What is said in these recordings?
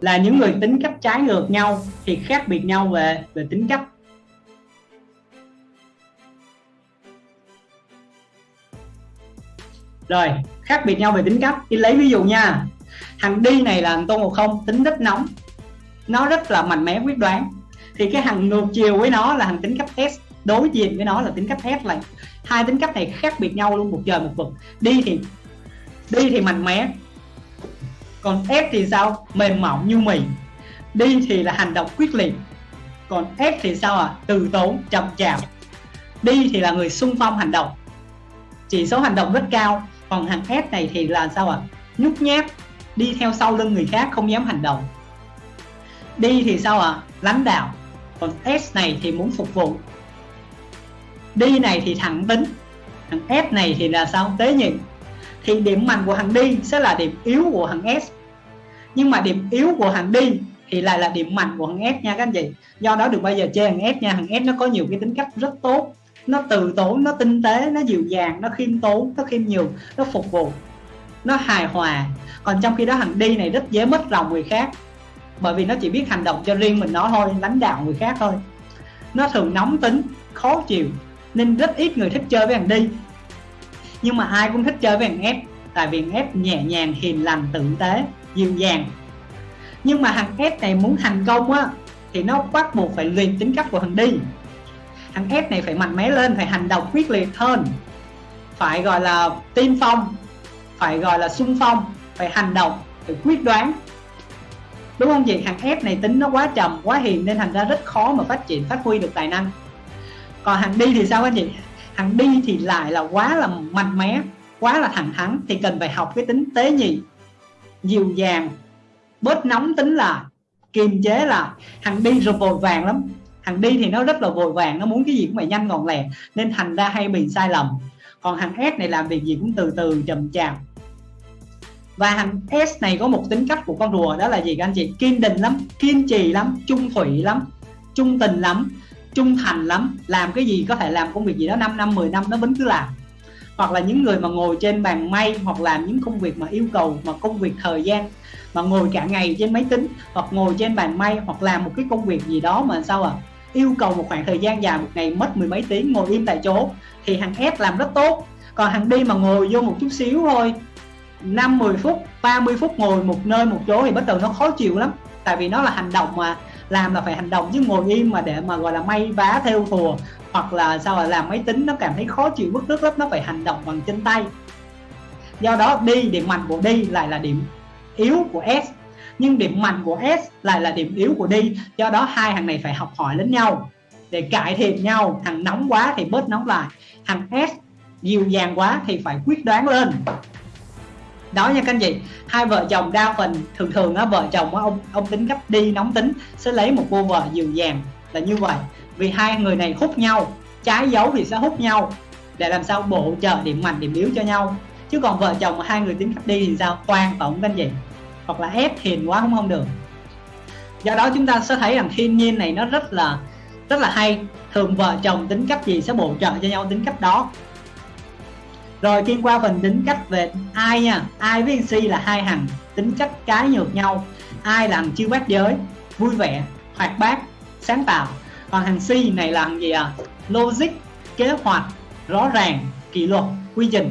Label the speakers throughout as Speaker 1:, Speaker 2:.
Speaker 1: là những người tính cách trái ngược nhau thì khác biệt nhau về về tính cách. Rồi, khác biệt nhau về tính cách. Thì lấy ví dụ nha, thằng đi này là thằng tôn ngộ không, tính rất nóng, nó rất là mạnh mẽ, quyết đoán. Thì cái thằng ngược chiều với nó là thằng tính cách S, đối diện với nó là tính cách S này hai tính cách này khác biệt nhau luôn, một trời một vực. Đi thì đi thì mạnh mẽ còn S thì sao? Mềm mỏng như mì. Đi thì là hành động quyết liệt. Còn S thì sao à từ tốn, chậm chạp. Đi thì là người sung phong hành động. Chỉ số hành động rất cao, còn hàng S này thì là sao à nhút nhát, đi theo sau lưng người khác không dám hành động. Đi thì sao ạ? À? lãnh đạo. Còn S này thì muốn phục vụ. Đi này thì thẳng tính. Thằng S này thì là sao? Tế nhị thì điểm mạnh của hàng đi sẽ là điểm yếu của hàng S. Nhưng mà điểm yếu của hàng đi thì lại là điểm mạnh của hàng S nha các anh chị. Do đó được bao giờ chơi hàng S nha. Hàng S nó có nhiều cái tính cách rất tốt. Nó từ tốn, nó tinh tế, nó dịu dàng, nó khiêm tốn, nó khiêm nhường, nó phục vụ, nó hài hòa. Còn trong khi đó hàng đi này rất dễ mất lòng người khác. Bởi vì nó chỉ biết hành động cho riêng mình nó thôi, lãnh đạo người khác thôi. Nó thường nóng tính, khó chịu, nên rất ít người thích chơi với hàng đi nhưng mà ai cũng thích chơi với hàng ép tại vì thằng nhẹ nhàng, hiền lành, tử tế, dịu dàng. Nhưng mà thằng s này muốn thành công á, thì nó bắt buộc phải luyện tính cách của thằng đi. Thằng s này phải mạnh mẽ lên, phải hành động quyết liệt hơn. Phải gọi là tiên phong, phải gọi là sung phong, phải hành động, phải quyết đoán. Đúng không chị? Thằng F này tính nó quá trầm, quá hiền, nên thành ra rất khó mà phát triển, phát huy được tài năng. Còn thằng đi thì sao anh chị? Thằng đi thì lại là quá là mạnh mẽ quá là thẳng thắn thì cần phải học cái tính tế nhị. Dịu dàng, bớt nóng tính là kiềm chế là thằng đi rồi vội vàng lắm. Thằng đi thì nó rất là vội vàng, nó muốn cái gì cũng phải nhanh gọn lẹ, nên thành ra hay bị sai lầm. Còn thằng S này làm việc gì cũng từ từ, chậm chạp. Và thằng S này có một tính cách của con rùa, đó là gì các anh chị? Kiên định lắm, kiên trì lắm, trung thủy lắm, trung tình lắm, trung thành lắm. Làm cái gì có thể làm công việc gì đó 5 năm 10 năm nó vẫn cứ làm hoặc là những người mà ngồi trên bàn may hoặc làm những công việc mà yêu cầu, mà công việc thời gian, mà ngồi cả ngày trên máy tính hoặc ngồi trên bàn may hoặc làm một cái công việc gì đó mà sao à yêu cầu một khoảng thời gian dài, một ngày mất mười mấy tiếng ngồi im tại chỗ thì thằng S làm rất tốt. Còn thằng đi mà ngồi vô một chút xíu thôi 5 10 phút 30 phút ngồi một nơi một chỗ thì bắt đầu nó khó chịu lắm. Tại vì nó là hành động mà làm là phải hành động chứ ngồi im mà để mà, gọi là, may vá theo thùa. Hoặc là sao là làm máy tính nó cảm thấy khó chịu bức rứt lắm, nó phải hành động bằng chân tay. Do đó, đi điểm mạnh của đi lại là điểm yếu của S. Nhưng điểm mạnh của S lại là điểm yếu của đi. Do đó, hai thằng này phải học hỏi lẫn nhau để cải thiện nhau. Thằng nóng quá thì bớt nóng lại. Thằng S dịu dàng quá thì phải quyết đoán lên đó nha các anh chị. Hai vợ chồng đa phần thường thường á, vợ chồng á, ông ông tính gấp đi, nóng tính, sẽ lấy một cô vợ dịu dàng là như vậy. Vì hai người này hút nhau, trái dấu thì sẽ hút nhau, để làm sao bổ trợ điểm mạnh, điểm yếu cho nhau. Chứ còn vợ chồng mà hai người tính gấp đi thì sao? Toan tổng các anh chị. Hoặc là ép hiền quá cũng không được. Do đó chúng ta sẽ thấy rằng thiên nhiên này nó rất là rất là hay. Thường vợ chồng tính cách gì sẽ bổ trợ cho nhau tính cách đó rồi kim qua phần tính cách về ai nha, ai với si là hai hằng, tính cách trái ngược nhau. Ai là thằng chiêu bát giới, vui vẻ, hoạt bát, sáng tạo. Còn hàng C này là thằng gì à? Logic, kế hoạch, rõ ràng, kỷ luật, quy trình.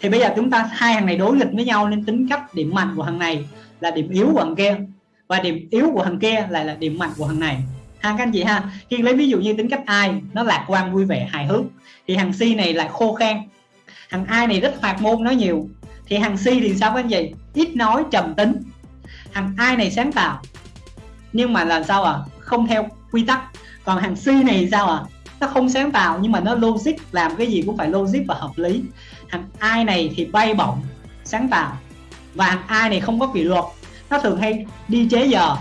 Speaker 1: Thì bây giờ chúng ta, hai hàng này đối nghịch với nhau nên tính cách điểm mạnh của hàng này là điểm yếu của hàng kia. Và điểm yếu của hàng kia lại là điểm mạnh của hàng này ha các anh chị ha, khi lấy ví dụ như tính cách ai, nó lạc quan, vui vẻ, hài hước, thì hằng si này lại khô khan. Hằng ai này rất hoạt ngôn nói nhiều. Thì hằng si thì sao các anh chị? Ít nói, trầm tính. Hằng ai này sáng tạo, nhưng mà là sao à không theo quy tắc. Còn hằng si này sao à nó không sáng tạo, nhưng mà nó logic, làm cái gì cũng phải logic và hợp lý. Hằng ai này thì bay bổng, sáng tạo. Và hằng ai này không có kỷ luật. Nó thường hay đi chế giờ,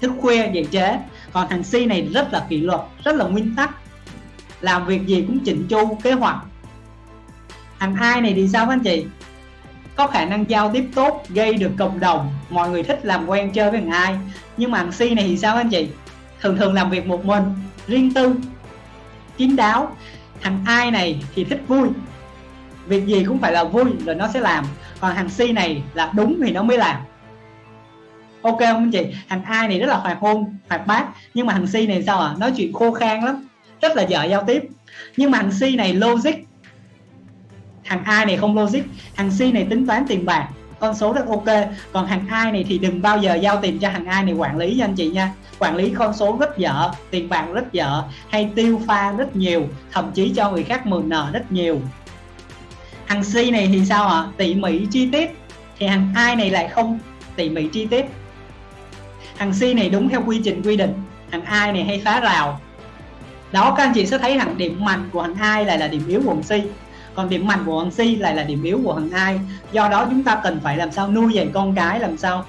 Speaker 1: thức khuya, dậy chế còn thằng C này rất là kỷ luật, rất là nguyên tắc. Làm việc gì cũng chỉnh chu, kế hoạch. Thằng ai này thì sao anh chị? Có khả năng giao tiếp tốt, gây được cộng đồng, mọi người thích làm quen chơi với thằng ai nhưng mà thằng C này thì sao anh chị? Thường thường làm việc một mình, riêng tư, kín đáo. Thằng ai này thì thích vui. Việc gì cũng phải là vui rồi nó sẽ làm. Còn thằng C này là đúng thì nó mới làm ok không anh chị? Thằng ai này rất là hoạt hôn, hoạt bát. Nhưng mà thằng si này sao à nói chuyện khô khan lắm. Rất là dở giao tiếp. Nhưng mà thằng si này logic. Thằng ai này không logic. Thằng si này tính toán tiền bạc. Con số rất ok. Còn thằng ai này thì đừng bao giờ giao tiền cho thằng ai này quản lý nha anh chị nha. Quản lý con số rất dở, tiền bạc rất dở, hay tiêu pha rất nhiều, thậm chí cho người khác mượn nợ rất nhiều. Thằng C này thì sao ạ? À? tỉ mỉ chi tiết. Thì thằng ai này lại không tỉ mỉ chi tiết thằng C này đúng theo quy trình quy định, thằng ai này hay phá rào. Đó, các anh chị sẽ thấy thằng điểm mạnh của thằng ai lại là điểm yếu của thằng C. Còn điểm mạnh của thằng C lại là điểm yếu của thằng ai do đó chúng ta cần phải làm sao nuôi dạy con cái, làm sao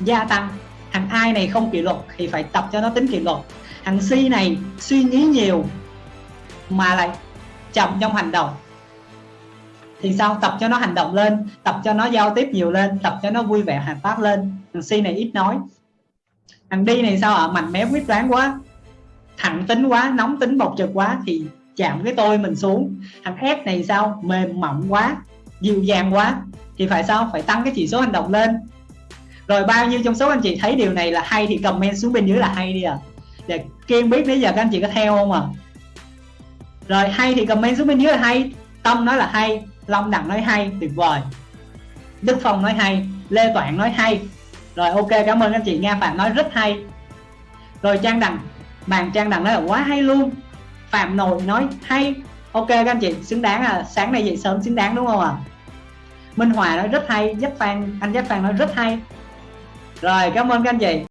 Speaker 1: gia tăng. Thằng ai này không kỷ luật thì phải tập cho nó tính kỷ luật. Thằng C này suy nghĩ nhiều mà lại chậm trong hành động. Thì sao? Tập cho nó hành động lên, tập cho nó giao tiếp nhiều lên, tập cho nó vui vẻ, hoạt bát lên. Thằng C này ít nói thằng đi này sao ạ? À? mạnh mẽ, quyết đoán quá. Thẳng tính quá, nóng tính, bộc trực quá thì chạm cái tôi mình xuống. Thằng ép này sao? Mềm mỏng quá, dịu dàng quá. Thì phải sao? Phải tăng cái chỉ số hành động lên. Rồi bao nhiêu trong số anh chị thấy điều này là hay thì comment xuống bên dưới là hay đi à để kiên biết bây giờ các anh chị có theo không à rồi hay thì comment xuống bên dưới là hay. Tâm nói là hay, long đặng nói hay, tuyệt vời. Đức phong nói hay, lê toản nói hay rồi, ok, cảm ơn anh chị nga phạm nói rất hay. Rồi, trang đằng. Bàn trang đằng nói là quá hay luôn. Phạm nội nói hay. Ok, các anh chị, xứng đáng à sáng nay dậy sớm xứng đáng đúng không ạ? À? minh hòa nói rất hay. Giáp phan, anh giáp phan nói rất hay. Rồi, cảm ơn các anh chị.